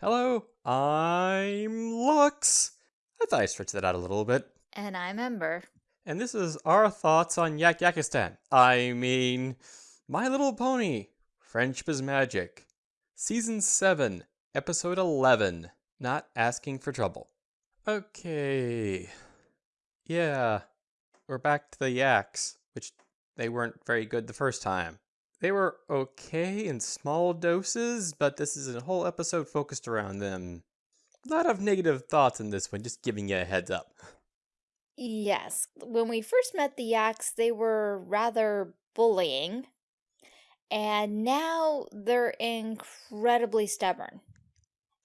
Hello, I'm Lux. I thought I stretched that out a little bit. And I'm Ember. And this is our thoughts on Yakyakistan. I mean, My Little Pony, Friendship is Magic. Season 7, Episode 11, Not Asking for Trouble. Okay. Yeah, we're back to the Yaks, which they weren't very good the first time. They were okay in small doses, but this is a whole episode focused around them. A lot of negative thoughts in this one, just giving you a heads up. Yes, when we first met the Yaks, they were rather bullying. And now they're incredibly stubborn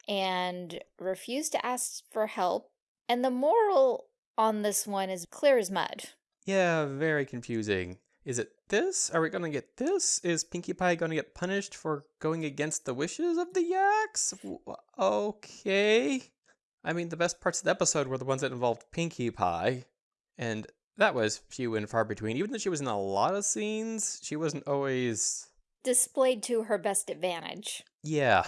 and refuse to ask for help. And the moral on this one is clear as mud. Yeah, very confusing. Is it this? Are we gonna get this? Is Pinkie Pie gonna get punished for going against the wishes of the Yaks? Okay. I mean, the best parts of the episode were the ones that involved Pinkie Pie, and that was few and far between. Even though she was in a lot of scenes, she wasn't always displayed to her best advantage. Yeah.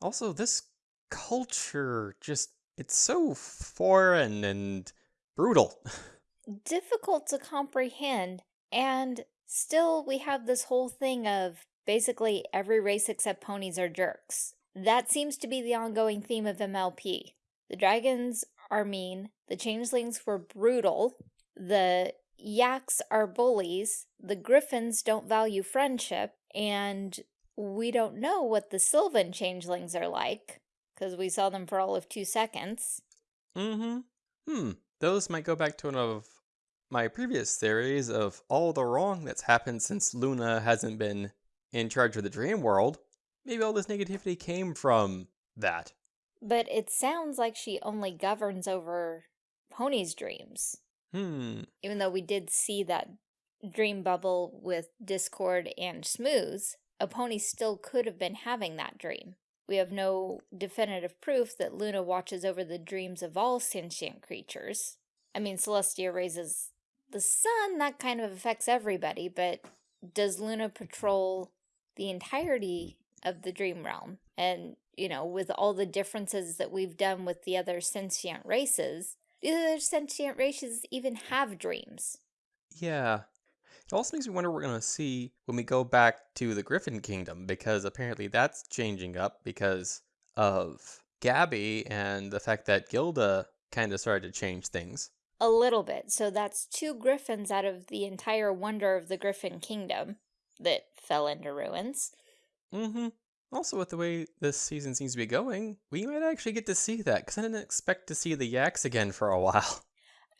Also, this culture just it's so foreign and brutal. Difficult to comprehend and still, we have this whole thing of basically every race except ponies are jerks. That seems to be the ongoing theme of MLP. The dragons are mean, the changelings were brutal, the yaks are bullies, the griffins don't value friendship, and we don't know what the sylvan changelings are like, because we saw them for all of two seconds. Mm-hmm. Hmm. Those might go back to one of my previous theories of all the wrong that's happened since Luna hasn't been in charge of the dream world, maybe all this negativity came from that. But it sounds like she only governs over Pony's dreams. Hmm. Even though we did see that dream bubble with Discord and Smooze, a pony still could have been having that dream. We have no definitive proof that Luna watches over the dreams of all sentient creatures. I mean, Celestia raises the sun, that kind of affects everybody, but does Luna patrol the entirety of the dream realm? And, you know, with all the differences that we've done with the other sentient races, do the other sentient races even have dreams? Yeah. It also makes me wonder what we're going to see when we go back to the Griffin Kingdom, because apparently that's changing up because of Gabby and the fact that Gilda kind of started to change things. A little bit. So that's two griffins out of the entire wonder of the Griffin Kingdom that fell into ruins. Mm-hmm. Also, with the way this season seems to be going, we might actually get to see that, because I didn't expect to see the Yaks again for a while.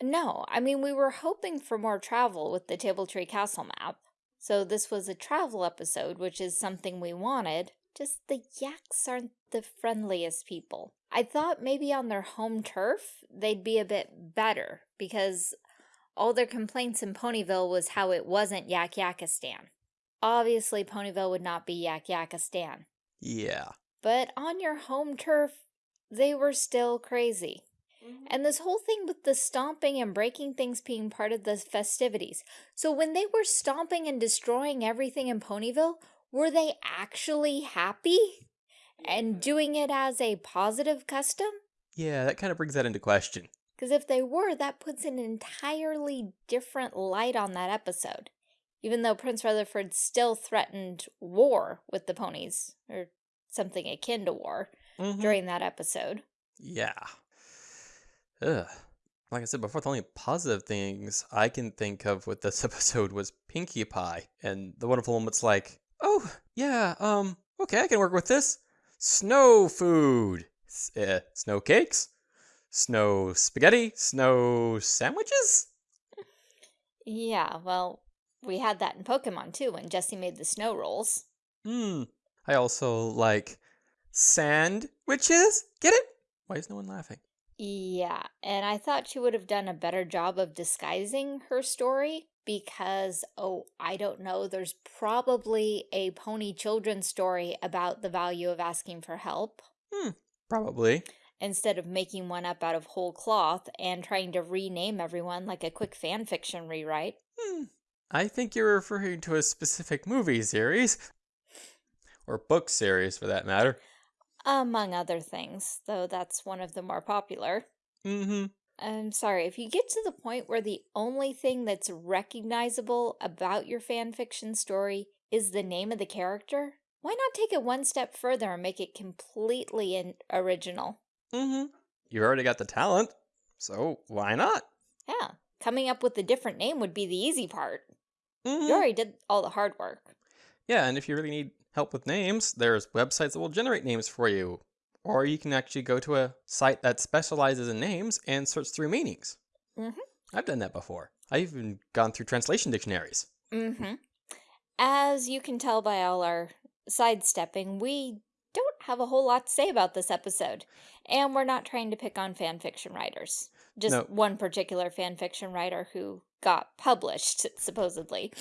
No, I mean, we were hoping for more travel with the Table Tree Castle map. So this was a travel episode, which is something we wanted. Just the Yaks aren't the friendliest people. I thought maybe on their home turf, they'd be a bit better because all their complaints in Ponyville was how it wasn't Yakyakistan. Obviously, Ponyville would not be Yakyakistan. Yeah. But on your home turf, they were still crazy. Mm -hmm. And this whole thing with the stomping and breaking things being part of the festivities. So when they were stomping and destroying everything in Ponyville, were they actually happy? And doing it as a positive custom? Yeah, that kind of brings that into question. Because if they were, that puts an entirely different light on that episode. Even though Prince Rutherford still threatened war with the ponies, or something akin to war, mm -hmm. during that episode. Yeah. Ugh. Like I said before, the only positive things I can think of with this episode was Pinkie Pie. And the wonderful moments like, oh, yeah, um, okay, I can work with this. Snow food. Uh, snow cakes? Snow spaghetti? Snow sandwiches? Yeah, well, we had that in Pokemon too when Jessie made the snow rolls. Hmm. I also like sand witches. Get it? Why is no one laughing? Yeah, and I thought she would have done a better job of disguising her story because, oh, I don't know, there's probably a pony children's story about the value of asking for help. Hmm, probably instead of making one up out of whole cloth and trying to rename everyone like a quick fan fiction rewrite. Hmm. I think you're referring to a specific movie series. Or book series, for that matter. Among other things, though that's one of the more popular. Mm-hmm. I'm sorry, if you get to the point where the only thing that's recognizable about your fanfiction story is the name of the character, why not take it one step further and make it completely original? Mm-hmm. You already got the talent, so why not? Yeah, coming up with a different name would be the easy part. Mm -hmm. You already did all the hard work. Yeah, and if you really need help with names, there's websites that will generate names for you. Or you can actually go to a site that specializes in names and search through meanings. Mm -hmm. I've done that before. I've even gone through translation dictionaries. Mm -hmm. As you can tell by all our sidestepping, we have a whole lot to say about this episode. And we're not trying to pick on fan fiction writers. Just no. one particular fan fiction writer who got published, supposedly.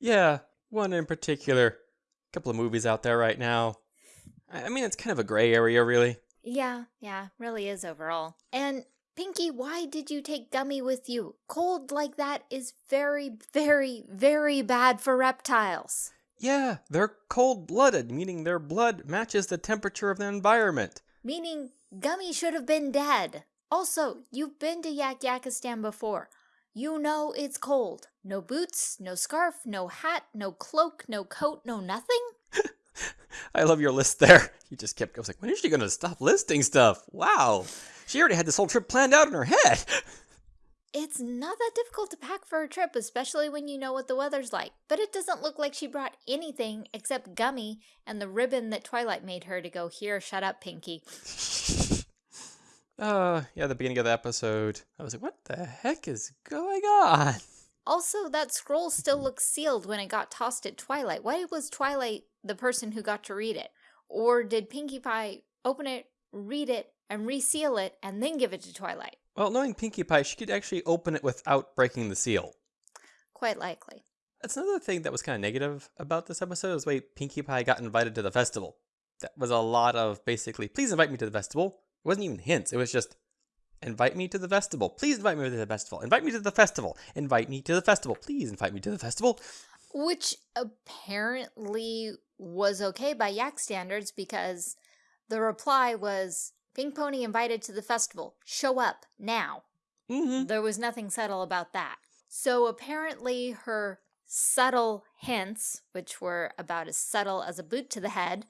Yeah, one in particular. A couple of movies out there right now. I mean, it's kind of a gray area, really. Yeah, yeah, really is overall. And Pinkie, why did you take Gummy with you? Cold like that is very, very, very bad for reptiles. Yeah, they're cold-blooded, meaning their blood matches the temperature of the environment. Meaning Gummy should have been dead. Also, you've been to Yakyakistan before. You know it's cold. No boots, no scarf, no hat, no cloak, no coat, no nothing. I love your list there. You just kept, I was like, when is she going to stop listing stuff? Wow. She already had this whole trip planned out in her head. It's not that difficult to pack for a trip, especially when you know what the weather's like. But it doesn't look like she brought anything except Gummy and the ribbon that Twilight made her to go, here, shut up, Pinkie. Uh, yeah, the beginning of the episode, I was like, what the heck is going on? Also, that scroll still looks sealed when it got tossed at Twilight. Why was Twilight the person who got to read it? Or did Pinkie Pie open it, read it, and reseal it, and then give it to Twilight? Well, knowing Pinkie Pie, she could actually open it without breaking the seal. Quite likely. That's another thing that was kind of negative about this episode is the way Pinkie Pie got invited to the festival. That was a lot of basically, please invite me to the festival. It wasn't even hints. It was just, invite me to the festival. Please invite me to the festival. Invite me to the festival. Invite me to the festival. Please invite me to the festival. Which apparently was okay by Yak standards because the reply was, Pink Pony invited to the festival. Show up now. Mm -hmm. There was nothing subtle about that. So apparently her subtle hints, which were about as subtle as a boot to the head.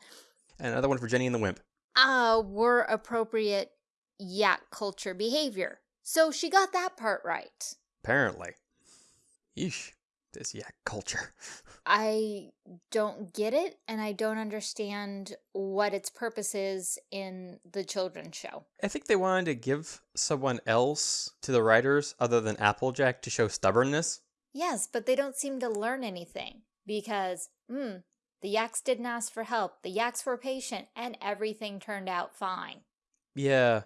And another one for Jenny and the Wimp uh, were appropriate yak culture behavior. So she got that part right. Apparently. Yeesh, this yak culture. I don't get it, and I don't understand what its purpose is in the children's show. I think they wanted to give someone else to the writers other than Applejack to show stubbornness. Yes, but they don't seem to learn anything because, hmm, the yaks didn't ask for help, the yaks were patient, and everything turned out fine. Yeah.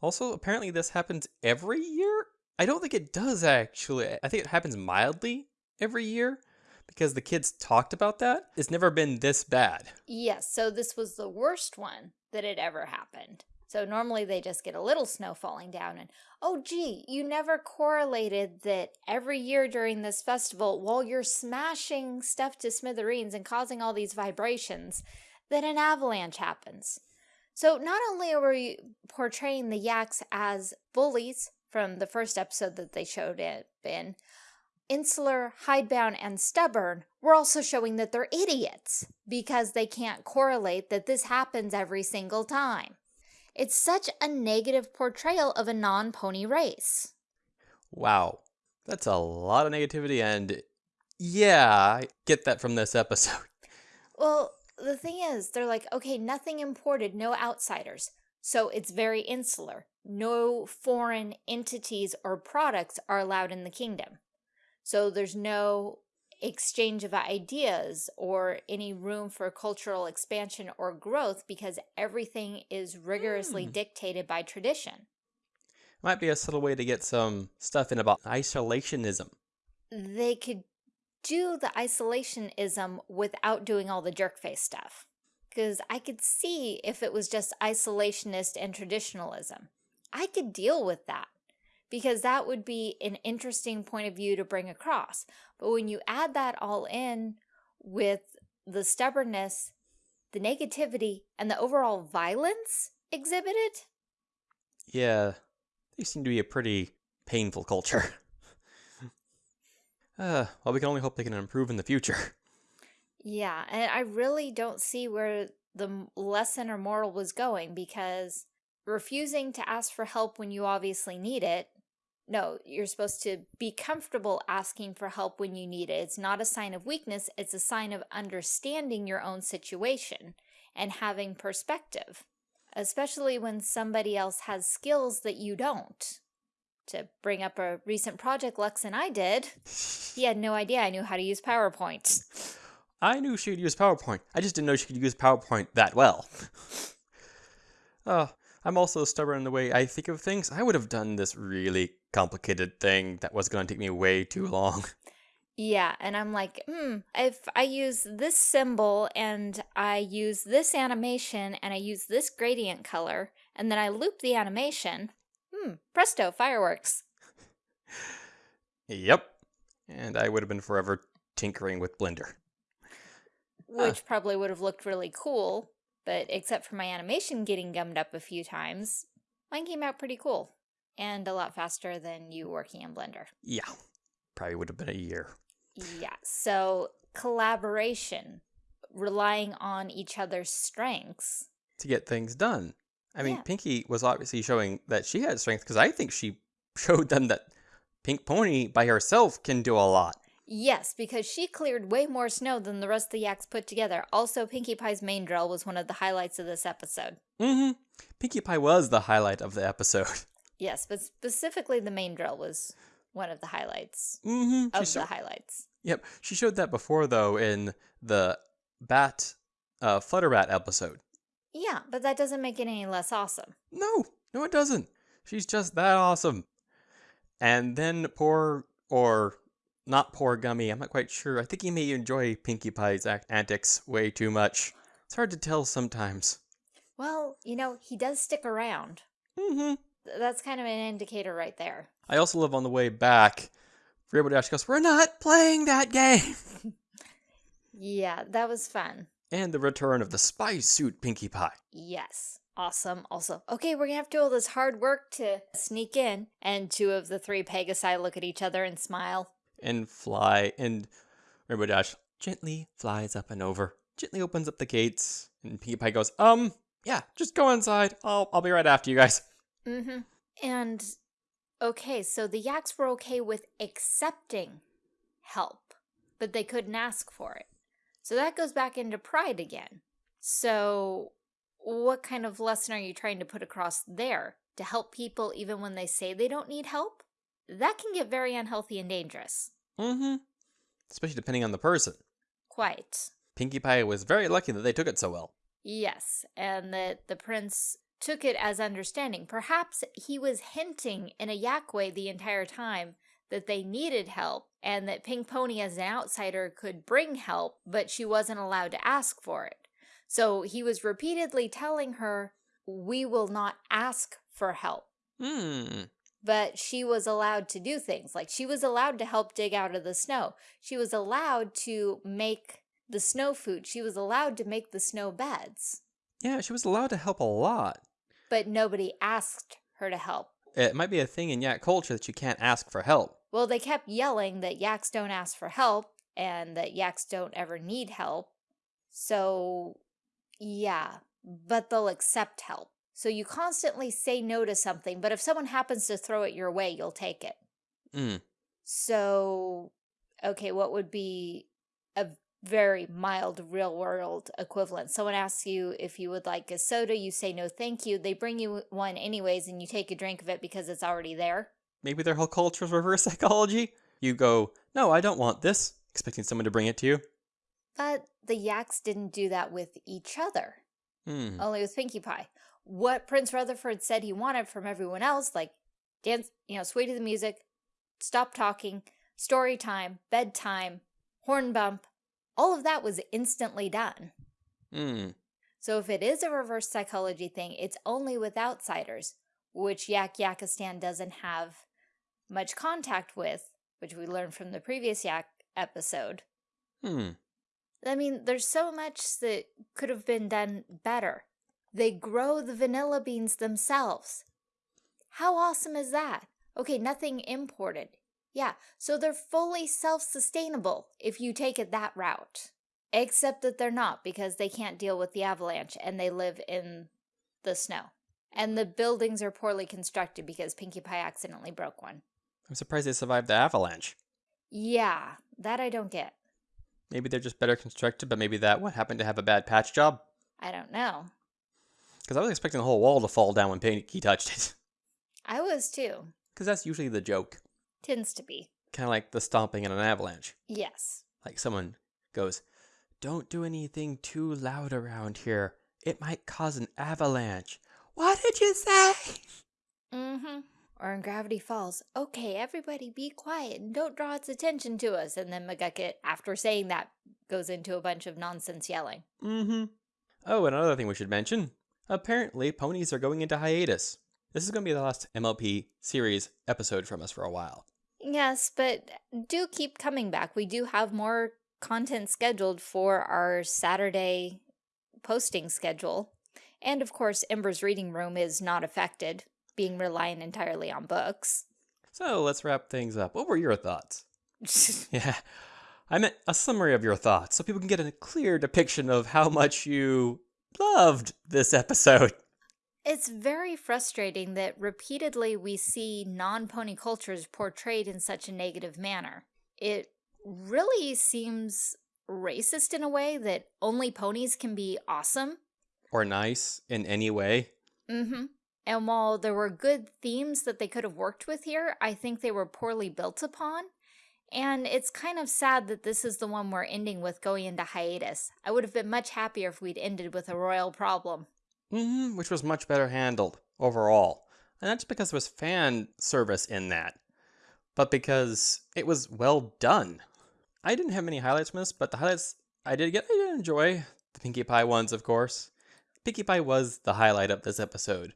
Also, apparently this happens every year? I don't think it does, actually. I think it happens mildly every year because the kids talked about that. It's never been this bad. Yes, so this was the worst one that had ever happened. So normally they just get a little snow falling down and, oh gee, you never correlated that every year during this festival, while you're smashing stuff to smithereens and causing all these vibrations, that an avalanche happens. So not only are we portraying the yaks as bullies from the first episode that they showed it in, insular, hidebound, and stubborn, we're also showing that they're idiots because they can't correlate that this happens every single time. It's such a negative portrayal of a non-pony race. Wow. That's a lot of negativity and yeah, I get that from this episode. Well, the thing is, they're like, okay, nothing imported, no outsiders. So it's very insular. No foreign entities or products are allowed in the kingdom. So there's no exchange of ideas or any room for cultural expansion or growth because everything is rigorously mm. dictated by tradition. Might be a subtle way to get some stuff in about isolationism. They could do the isolationism without doing all the jerkface stuff. Because I could see if it was just isolationist and traditionalism. I could deal with that because that would be an interesting point of view to bring across. But when you add that all in with the stubbornness the negativity, and the overall violence exhibited. Yeah, they seem to be a pretty painful culture. uh, well, we can only hope they can improve in the future. Yeah, and I really don't see where the lesson or moral was going because refusing to ask for help when you obviously need it. No, you're supposed to be comfortable asking for help when you need it. It's not a sign of weakness, it's a sign of understanding your own situation and having perspective, especially when somebody else has skills that you don't. To bring up a recent project Lux and I did, he had no idea I knew how to use PowerPoint. I knew she could use PowerPoint. I just didn't know she could use PowerPoint that well. uh, I'm also stubborn in the way I think of things. I would have done this really complicated thing that was going to take me way too long. Yeah, and I'm like, hmm, if I use this symbol and I use this animation and I use this gradient color and then I loop the animation, hmm, presto, fireworks. Yep. And I would have been forever tinkering with Blender. Which probably would have looked really cool, but except for my animation getting gummed up a few times, mine came out pretty cool and a lot faster than you working in Blender. Yeah. Probably would have been a year. Yeah, so collaboration, relying on each other's strengths. to get things done. I mean, Yeah. Pinkie was obviously showing that she had strength because I think she showed them that Pink Pony by herself can do a lot. Yes, because she cleared way more snow than the rest of the yaks put together. Also, Pinkie Pie's mane drill was one of the highlights of this episode. Mm-hmm. Pinkie Pie was the highlight of the episode. Yes, but specifically the mane drill was one of the highlights Mm-hmm. of She the highlights. yep, she showed that before though in the Bat, uh, Flutterbat episode. Yeah, but that doesn't make it any less awesome. No, no, it doesn't. She's just that awesome. And then poor, or not poor Gummy, I'm not quite sure. I think he may enjoy Pinkie Pie's act- antics way too much. It's hard to tell sometimes. Well, you know, he does stick around. Mm-hmm. That's kind of an indicator right there. I also love on the way back, Rainbow Dash goes, We're not playing that game! Yeah, that was fun. And the return of the spy suit Pinkie Pie. Yes. Awesome. Also, okay, we're gonna have to do all this hard work to sneak in. And two of the three Pegasi look at each other and smile. And fly, and Rainbow Dash gently flies up and over, gently opens up the gates, and Pinkie Pie goes, Um, yeah, just go inside. I'll, I'll be right after you guys. Mm-hmm. And okay, so the yaks were okay with accepting help, but they couldn't ask for it. So that goes back into pride again. So what kind of lesson are you trying to put across there? To help people even when they say they don't need help? That can get very unhealthy and dangerous. Mm-hmm. Especially depending on the person. Quite. Pinkie Pie was very lucky that they took it so well. Yes, and that the prince took it as understanding. Perhaps he was hinting in a yak way the entire time that they needed help and that Pink Pony as an outsider could bring help, but she wasn't allowed to ask for it. So he was repeatedly telling her, we will not ask for help. Hmm. But she was allowed to do things. Like she was allowed to help dig out of the snow. She was allowed to make the snow food. She was allowed to make the snow beds. Yeah, she was allowed to help a lot. but nobody asked her to help. It might be a thing in Yak culture that you can't ask for help. Well, they kept yelling that yaks don't ask for help and that yaks don't ever need help. So, yeah, but they'll accept help. So you constantly say no to something, but if someone happens to throw it your way, you'll take it. Mm. So, okay, what would be a very mild real world equivalent? Someone asks you if you would like a soda, you say no, thank you. They bring you one anyways, and you take a drink of it because it's already there. Maybe their whole culture is reverse psychology. You go, no, I don't want this, expecting someone to bring it to you. But the yaks didn't do that with each other, Hmm. only with Pinkie Pie. What Prince Rutherford said he wanted from everyone else, like dance, you know, sway to the music, stop talking, story time, bedtime, horn bump, all of that was instantly done. Hmm. So if it is a reverse psychology thing, it's only with outsiders, which Yakyakistan doesn't have much contact with, which we learned from the previous Yak episode. Hmm. I mean, there's so much that could have been done better. They grow the vanilla beans themselves. How awesome is that? Okay, nothing imported. Yeah, so they're fully self-sustainable if you take it that route. Except that they're not because they can't deal with the avalanche and they live in the snow. And the buildings are poorly constructed because Pinkie Pie accidentally broke one. I'm surprised they survived the avalanche. Yeah, that I don't get. Maybe they're just better constructed, but maybe that one happened to have a bad patch job. I don't know. Because I was expecting the whole wall to fall down when Pinkie touched it. I was too. Because that's usually the joke. Tends to be. Kind of like the stomping in an avalanche. Yes. Like someone goes, Don't do anything too loud around here. It might cause an avalanche. What did you say? Mm-hmm. Or in Gravity Falls, okay, everybody be quiet and don't draw its attention to us. And then McGucket, after saying that, goes into a bunch of nonsense yelling. Mm-hmm. Oh, and another thing we should mention. Apparently, ponies are going into hiatus. This is going to be the last MLP series episode from us for a while. Yes, but do keep coming back. We do have more content scheduled for our Saturday posting schedule. And of course, Ember's reading room is not affected, being reliant entirely on books. So let's wrap things up. What were your thoughts? yeah, I meant a summary of your thoughts so people can get a clear depiction of how much you loved this episode. It's very frustrating that repeatedly we see non-pony cultures portrayed in such a negative manner. It really seems racist in a way that only ponies can be awesome. Or nice in any way. Mm-hmm. And while there were good themes that they could have worked with here, I think they were poorly built upon. And it's kind of sad that this is the one we're ending with going into hiatus. I would have been much happier if we'd ended with a royal problem. Mm -hmm, which was much better handled overall. And that's because there was fan service in that, but because it was well done. I didn't have many highlights from this, but the highlights I did get, I did enjoy. The Pinkie Pie ones, of course. Pinkie Pie was the highlight of this episode.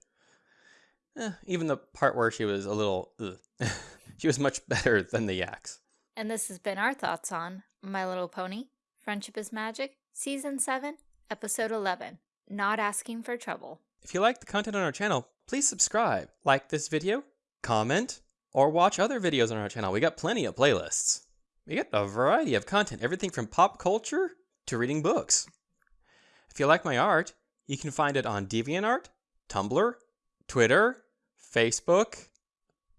Eh, even the part where she was a little, she was much better than the yaks. And this has been our thoughts on My Little Pony, Friendship is Magic, Season 7, Episode 11 not asking for trouble. If you like the content on our channel, please subscribe, like this video, comment, or watch other videos on our channel. We got plenty of playlists. We got a variety of content, everything from pop culture to reading books. If you like my art, you can find it on DeviantArt, Tumblr, Twitter, Facebook,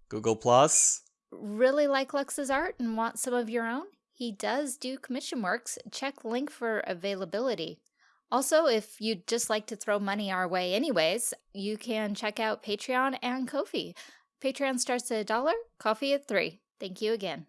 Google+. Really like Lux's art and want some of your own? He does do commission works. Check link for availability. Also, if you'd just like to throw money our way anyways, you can check out Patreon and Ko-fi. Patreon starts at a dollar, Ko-fi at three. Thank you again.